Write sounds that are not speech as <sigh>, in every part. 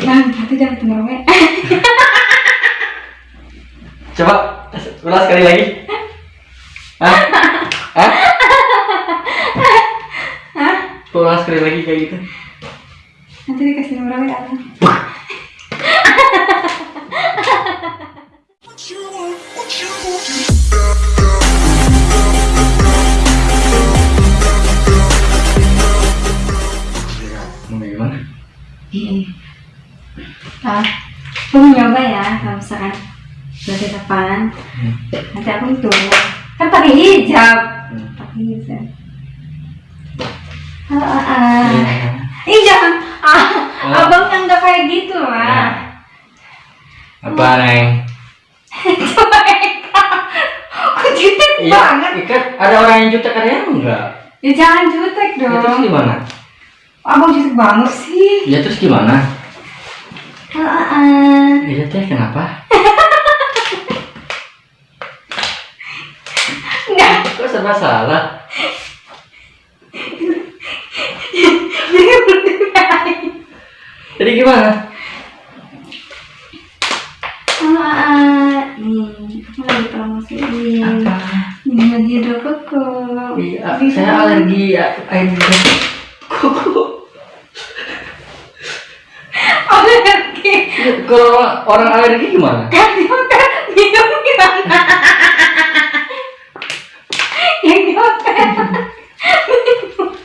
Bang, itu jangan we. <laughs> Coba ulas sekali lagi. Hah? Hah? Hah? Ulas sekali lagi kayak gitu. Nanti dikasih nomor we apa? Mau Ah, aku nyoba ya kalau misalkan dari depan. Hmm. Nanti aku itu kan pakai hijab. Hmm. Pakai hijab. Ah, ah. Iya. Ih jangan, ah, Oh. abang yang nggak kayak gitu lah. Nah. Apa neng? Coba Eka, kok jutek Iya, banget? ikan ada orang yang jutek ada yang enggak. Ya jangan jutek Ya, terus dong. gimana? Abang jutek banget sih. Ya terus gimana? Ah, ah. Iya teh kenapa? Enggak, Kok serba salah? jadi gimana? Ah, ah. Nih, aku lagi promosiin. Apa? Minuman hidrokoko. Iya, saya alergi air kuku. Alergi. Kalau orang alergi gimana? Kan hotel minum gimana? Yang hotel.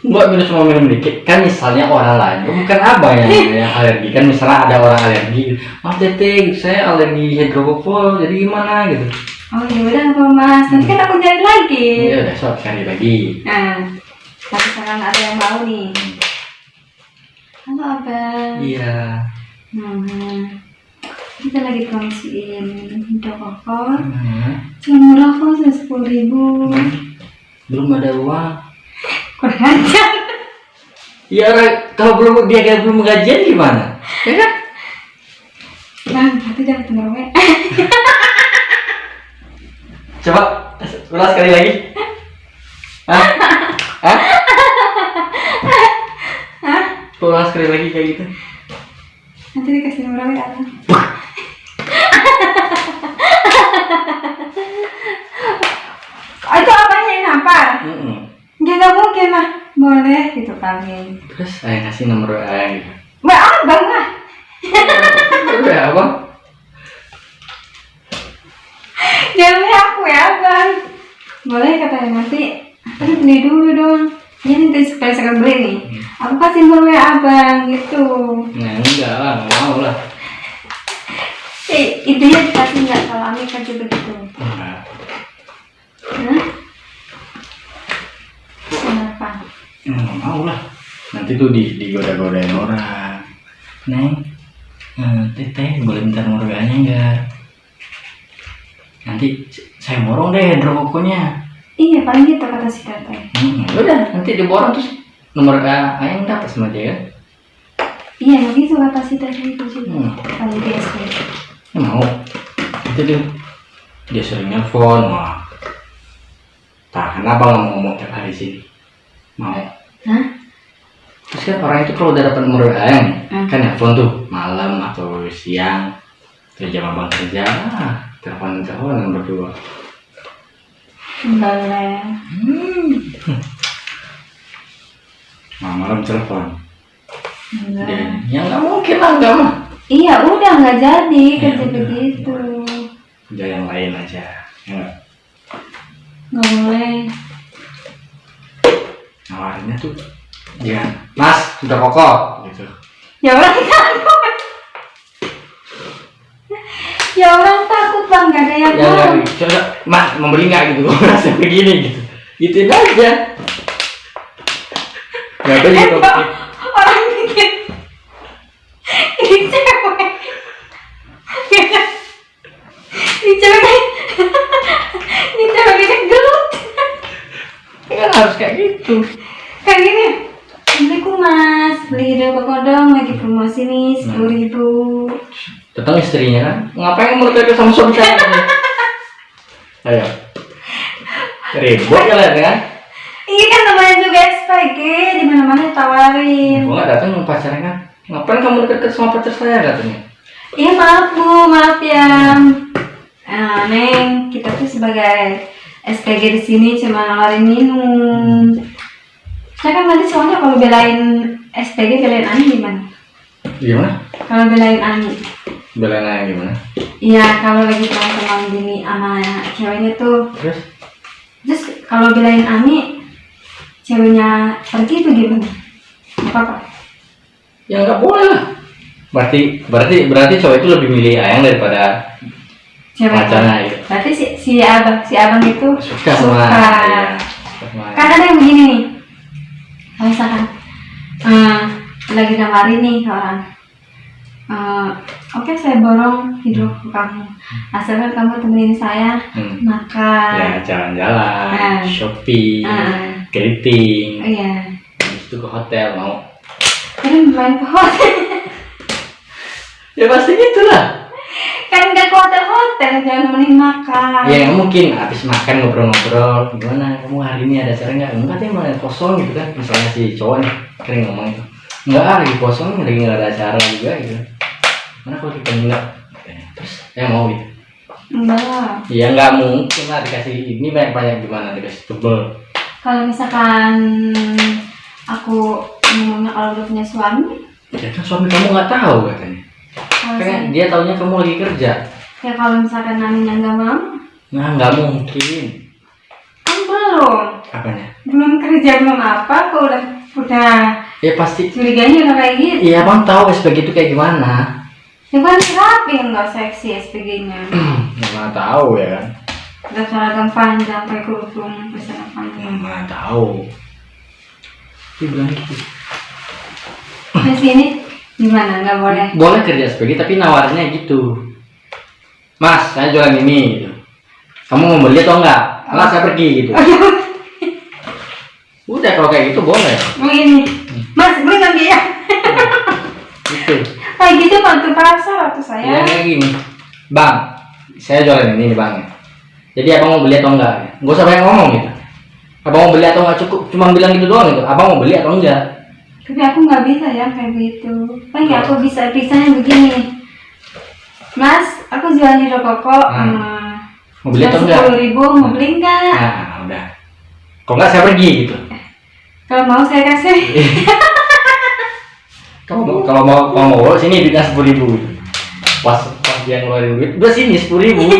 Enggak minum cuma minum dikit. Kan misalnya orang lain, bukan abang yang, yang alergi. Kan misalnya ada orang alergi. Maaf teteh, saya alergi hidrokoko. Jadi gimana gitu? Oh ya udah apa mas, nanti kan aku cari lagi. Iya udah sok cari lagi. Nah, tapi sekarang ada yang mau nih. Halo abang. Iya. Hmm. Kita lagi promosiin hidrokoko. Hmm. Cuma murah kok, sepuluh ribu. Belum ada uang. Kurang. Iya orang kalau belum dia kayak belum gajian gimana? Ya kan? Bang, tapi jangan bener we. <laughs> Coba ulas sekali lagi. Hah? Hah? <laughs> Hah? Ulas sekali lagi kayak gitu. Nanti dikasih nomor? Oh, <laughs> itu apanya yang nampar? Mm-mm. Ya nggak mungkin lah. Boleh gitu kali. Terus saya kasih nomor WA gitu. Mbak abang lah. <laughs> Udah apa? Jangan aku ya abang. Boleh katanya nanti. Tapi beli dulu dong. Ya nanti supaya saya beli nih. Aku kasih nomor WA abang gitu. Nah enggak lah, nggak mau lah. Eh, intinya dikasih nggak kalau Ami kerja begitu. Enggak. Hah? Kenapa? Ya, nggak mau lah. Nanti tuh di digoda-godain orang. Neng, eh, teteh boleh minta nomor WA-nya enggak? Nanti saya borong deh hidrokokonya. Iya paling gitu kata si teteh. Udah nanti diborong terus nomor WA yang dapat sama dia kan? Iya begitu teteh itu juga. Hmm. Paling biasa. Ya, mau. Nanti dia dia sering nelfon, wah. Tahan apa mau ngomong tiap hari sini? Mau. Hah? Terus kan orang itu kalau udah dapat nomor WA nya nih, Hmm. kan nelfon tuh malam atau siang, terus jam abang kerja, ah, telepon teleponan berdua. Boleh. Hmm. Nah, malam telepon. Enggak. Dan ya nggak mungkin lah nggak mah. Iya udah nggak jadi Ya kerja udah. begitu. Kerja yang lain aja. Ya nggak? Boleh. Nawarinnya tuh jangan, Mas, sudah pokok gitu. Ya orang takut. ya orang takut bang nggak ada yang Ya mau. nggak, coba, Mas, mau beli nggak gitu? <laughs> Merasa begini gitu. Gituin aja. Nggak ada Eh, gitu. orang mikir ini cewek. ini cewek ini cewek ini gelut. Kan harus kayak gitu. Kayak gini. Assalamualaikum mas, beli hidro kodong lagi promosi nih sepuluh ribu. Datang istrinya kan, ngapain menurut itu sama suami saya? <laughs> Ayo. Ribut kalian kan? Iya kan juga SPG, di mana mana tawarin. Gue nggak datang mau pacaran kan? Ngapain kamu deket sama pacar saya katanya? Iya maaf bu, maaf ya. Nah, Neng, kita tuh sebagai SPG di sini cuma nawarin minum. Saya kan tadi soalnya kalau belain SPG belain Ani gimana? Gimana? Kalau belain Ani, Belain aja gimana? iya kalau lagi teman-teman gini sama ceweknya tuh, Terus? terus kalau belain Ani, ceweknya pergi tuh gimana? Apa-apa. Ya nggak boleh lah. Berarti berarti berarti cowok itu lebih milih ayang daripada Cewek. pacarnya gitu. Berarti si, si abang si abang itu Suka sama iya, suka sama kan ada yang begini nih kalau misalkan eh, lagi nawarin nih orang eh, oke saya borong hidup ke kamu asalkan kamu temenin saya Hmm. makan Ya jalan-jalan, Ah. shopping, Ah. Keriting, Oh, iya habis itu ke hotel mau. kan main ke hotel <laughs> Ya pasti gitu lah. kan nggak ke hotel hotel jangan nemenin makan Ya mungkin habis makan ngobrol-ngobrol gimana kamu hari ini ada acara nggak? Enggak deh mana kosong gitu kan misalnya si cowok nih kering ngomong itu enggak ah, lagi kosong lagi nggak ada acara juga gitu. Mana kalau kita enggak? Terus saya mau gitu. enggak lah Ya nggak mungkin lah dikasih ini banyak-banyak gimana dikasih tebel. Kalau misalkan aku ngomongnya kalau udah punya suami Ya kan suami kamu nggak tahu katanya. kalau Kan saya- dia taunya kamu lagi kerja. ya kalau misalkan nanya nggak mau Nah nggak mungkin. kan belum Apanya? belum kerja belum apa kok udah udah Ya pasti. curiganya udah kayak gitu Iya abang tahu SPG itu kayak gimana. ya kan rapi nggak seksi SPG nya Ya mana tahu ya kan. udah seragam panjang pakai kerudung seragam panjang Mana tahu. Dia bilang gitu. di sini gimana nggak boleh Boleh kerja SPG tapi nawarnya gitu. Mas, saya jualan ini gitu. Kamu mau beli atau enggak? Enggak, saya pergi gitu. Udah kalau kayak gitu boleh. begini mas beli nggak dia Gitu. kayak gitu bantu pasar atau Ya saya kayak gini. Bang, saya jualan ini nih bang. Jadi abang mau beli atau enggak? Gak usah banyak ngomong gitu. Abang mau beli atau enggak cukup cuma bilang gitu doang gitu. Abang mau beli atau enggak? tapi aku nggak bisa ya kayak gitu kan ya aku bisa bisanya begini mas aku jualan di rokok Hmm. Mau beli atau enggak? sepuluh ribu mau beli nggak Nah, udah. Kalau enggak saya pergi gitu. kalau mau saya kasih <laughs> Kalau mau kalau mau kalau mau sini duitnya sepuluh ribu. Pas pas dia ngeluarin duit, udah sini sepuluh ribu. <laughs>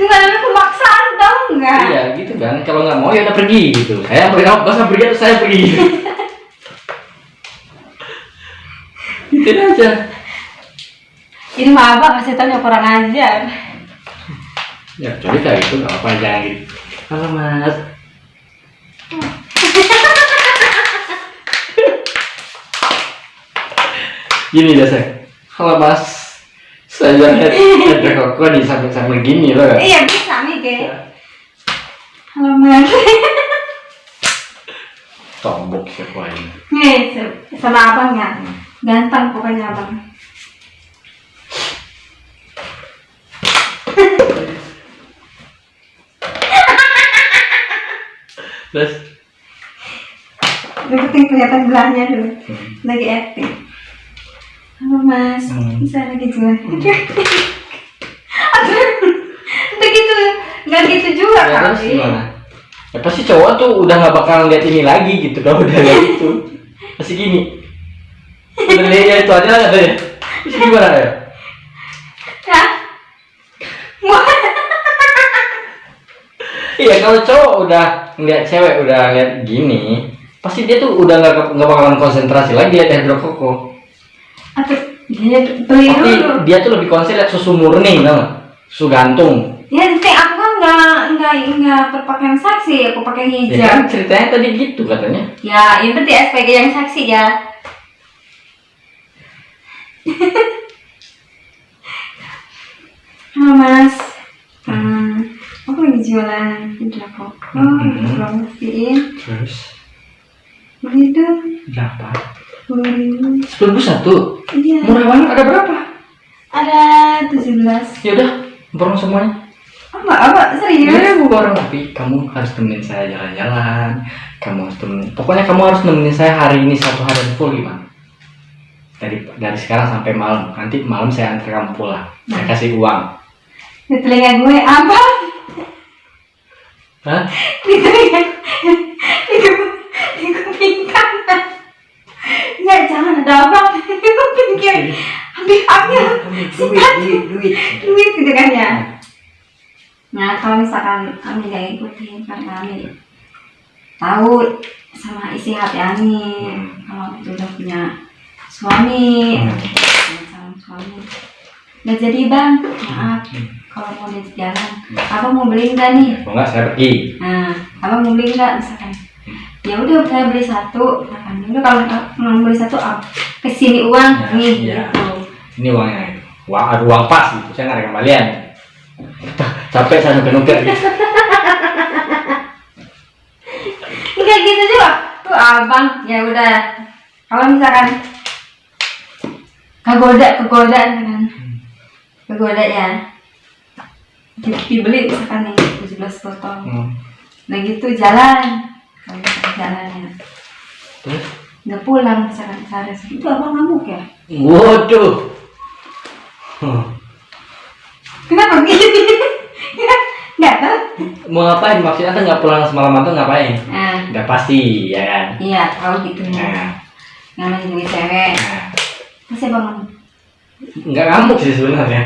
nggak ada pemaksaan tau nggak iya gitu kan. Kalau nggak mau ya udah pergi gitu. Saya pergi, nggak usah pergi atau saya pergi. <laughs> gitu aja. ini mah abang kasih tau kurang ajar Ya kayak gitu nggak apa jangan gitu. Halo mas. <laughs> Gini saya. Halo mas. Saya ada ada koko di samping-samping gini loh. iya bisa nih ge mas <laughs> Tombok siapa ini? nih sama abang ya? Ganteng pokoknya abang. <laughs> Terus? Yang penting kelihatan belahnya dulu. Lagi acting. Halo mas. Hmm. bisa lagi jual? <laughs> Udah gitu nggak gitu juga ya terus kali gimana? Ya pasti cowok tuh udah nggak bakal lihat ini lagi gitu kalau udah lihat itu. Pasti gini. Udah lihat ya itu aja lah katanya. Terus gimana ya? ya Iya kalau cowok udah ngeliat cewek udah lihat gini, pasti dia tuh udah nggak nggak bakalan konsentrasi lagi lihat hidrokoko. atau dia beli dulu dia tuh lebih konsen lihat susu murni, tau? Susu gantung. ya aku nggak nggak nggak berpakaian saksi aku pakai Ya hijab kan ceritanya tadi gitu katanya. Ya, itu di SPG yang saksi ya. <laughs> Halo mas, hmm, aku lagi jualan hijab kok. Oh, Mhm. promosiin. Terus Begitu, berapa? sepuluh ribu. Sepuluh satu. Iya, Murah banget. Ada berapa? ada tujuh belas. Ya udah, borong semuanya. Apa, serius? Ya, borong tapi kamu harus temenin saya jalan-jalan. kamu harus temenin pokoknya kamu harus nemenin saya hari ini satu hari full gimana dari dari sekarang sampai malam nanti malam saya antar kamu pulang saya kasih uang Di telinga gue apa? Hah? Di telinga di kuping di kuping kanan. Ya jangan ada apa di kuping kiri. Ambil ambil sikat duit duit duit gitu kan ya. Nah kalau misalkan Ami gak ikutin karena Ami tahu sama isi hati Ami Hmm. kalau Ami tuh udah punya suami, Hmm. sama suami. Nggak jadi bang, maaf kalau mau di jalan. Abang mau beli nggak nih? nggak saya pergi Nah, abang mau beli nggak misalkan? Ya udah saya beli satu, misalkan. Ya Udah kalau mau beli satu, ab- ke sini uang Ya, nih ya. gitu. ini uangnya itu uang ada uang pas gitu saya nggak ada kembalian capek saya nuker-nuker gitu Enggak gitu juga. Tuh abang, ya udah. Kalau misalkan kegoda, kegoda misalkan. Kegoda ya. Di- Dibeli misalkan nih 17 botol. Hmm. Nah gitu jalan. Kalau jalannya. terus Nggak pulang misalkan sehari itu abang ngamuk ya? waduh Hmm. Kenapa gini? <laughs> Mau ngapain maksudnya anda nggak pulang semalam atau ngapain Nah, nggak pasti ya kan iya tahu gitu. nah, Namanya juga cewek. nah. Abang ngamuk. nggak ngamuk sih sebenarnya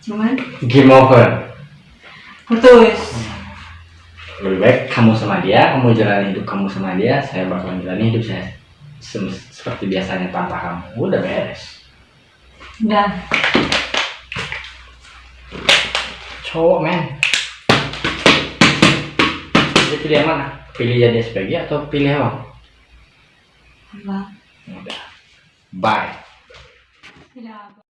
Cuman game over putus. lebih baik kamu sama dia kamu jalani hidup kamu sama dia saya bakal jalani hidup saya seperti biasanya tanpa kamu udah beres Udah. Cowok men. Jadi pilih yang mana? Pilih jadi SPG atau pilih apa Abang. udah. Bye. Tidak.